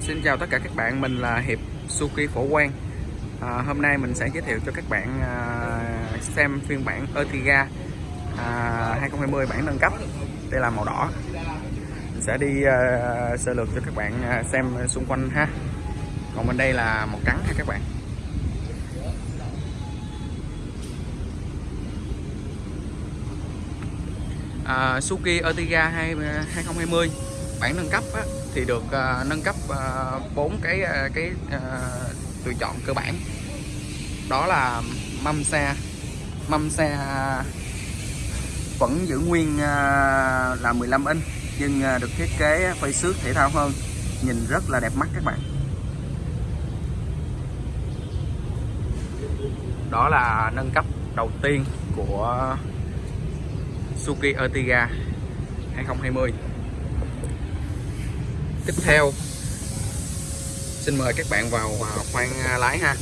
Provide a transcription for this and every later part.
Xin chào tất cả các bạn, mình là Hiệp Suki Phổ Quang. À, Hôm nay mình sẽ giới thiệu cho các bạn à, xem phiên bản Ertiga à, 2020 bản nâng cấp Đây là màu đỏ. Mình sẽ đi à, sơ lược cho các bạn à, xem xung quanh ha. Còn bên đây là màu trắng ha các bạn. À, Suzuki Ertiga 2020 à, bản nâng cấp á, thì được uh, nâng cấp à, bốn uh, cái uh, cái uh, lựa chọn cơ bản. Đó là mâm xe. Mâm xe vẫn giữ nguyên uh, là 15 inch nhưng uh, được thiết kế quay xước thể thao hơn. Nhìn rất là đẹp mắt các bạn. Đó là nâng cấp đầu tiên của Suzuki Ertiga 2020 tiếp theo xin mời các bạn vào à, khoang à, lái ha.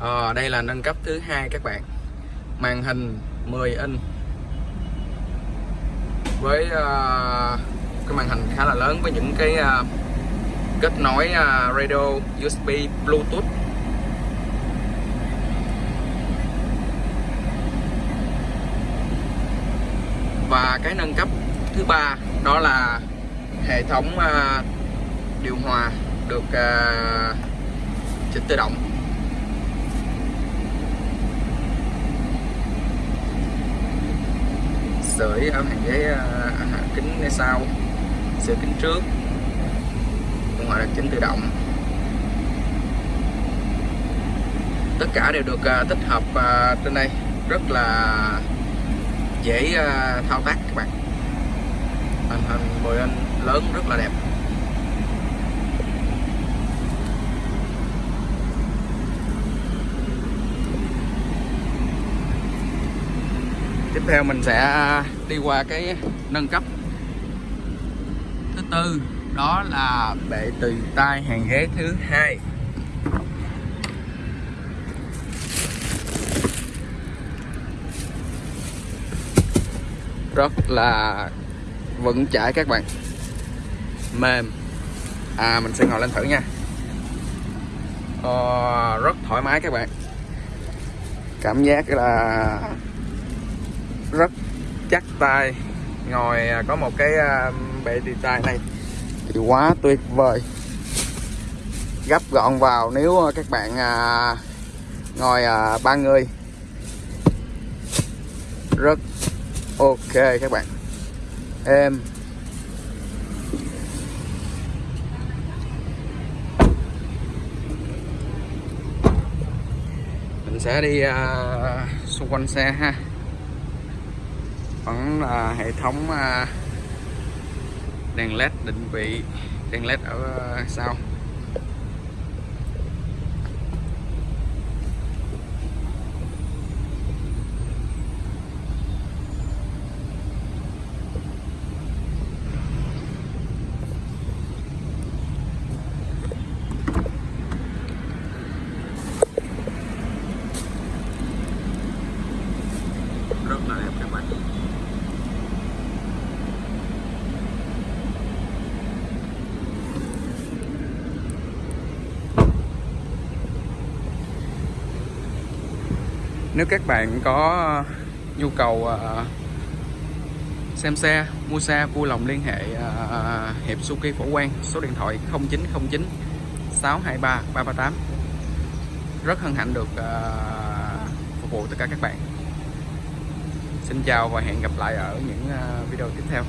À, đây là nâng cấp thứ hai các bạn. Màn hình 10 inch. Với uh, cái màn hình khá là lớn với những cái uh, kết nối uh, radio USB Bluetooth. Và cái nâng cấp thứ ba đó là hệ thống uh, điều hòa được uh, chỉnh tự động. Sưởi ở hàng ghế uh, kính ngay sau sưởi kính trước. Điều hòa được chỉnh tự động. Tất cả đều được uh, tích hợp uh, trên đây. Rất là dễ uh, thao tác các bạn. Màn hình 10 inch lớn rất là đẹp. Tiếp theo mình sẽ đi qua cái nâng cấp. Thứ tư đó là bệ tùy tay hàng ghế thứ hai. Rất là vững chãi các bạn. Mềm. À mình sẽ ngồi lên thử nha. Ờ, rất thoải mái các bạn. Cảm giác là rất chắc tay ngồi à, có một cái à, bệ tì tay này. Thì quá tuyệt vời. Gấp gọn vào nếu à, các bạn à, ngồi à, ba người. Rất ok các bạn. Em. Mình sẽ đi uh, xung quanh xe ha. Vẫn là hệ thống uh, đèn led định vị đèn led ở uh, sau. Nếu các bạn có nhu cầu ờ, xem xe, mua xe, vui lòng liên hệ ờ, hiệp Suki Phổ Quang, số điện thoại 0909 623 338 rất hân hạnh được ờ, phục vụ tất cả các bạn. Xin chào và hẹn gặp lại ở những video tiếp theo.